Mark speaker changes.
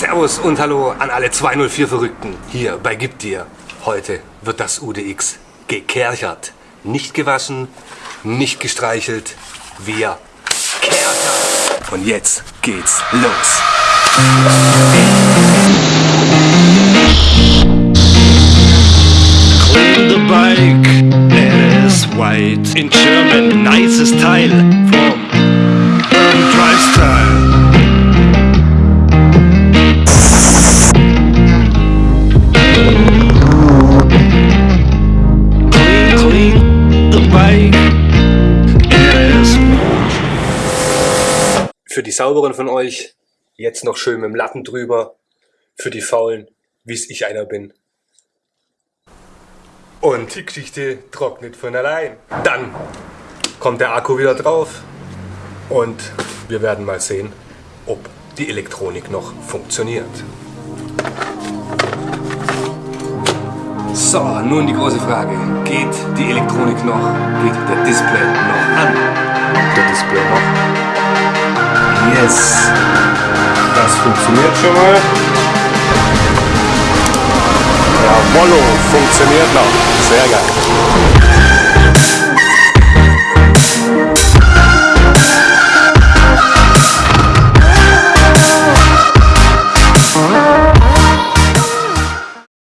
Speaker 1: Servus und Hallo an alle 204 Verrückten hier bei Gib dir. Heute wird das UDX gekerchert. Nicht gewaschen, nicht gestreichelt, wir kerchern. Und jetzt geht's los.
Speaker 2: Clean the bike, it is white. In German, nicest Teil from
Speaker 1: Für die Sauberen von euch jetzt noch schön mit dem Latten drüber. Für die Faulen, wie's ich einer bin. Und die Geschichte trocknet von allein. Dann kommt der Akku wieder drauf und wir werden mal sehen, ob die Elektronik noch funktioniert. So, nun die große Frage. Geht die Elektronik noch? Geht der Display noch an? Der Display noch? Yes! Das funktioniert schon mal. Jawollo, funktioniert noch. Sehr geil.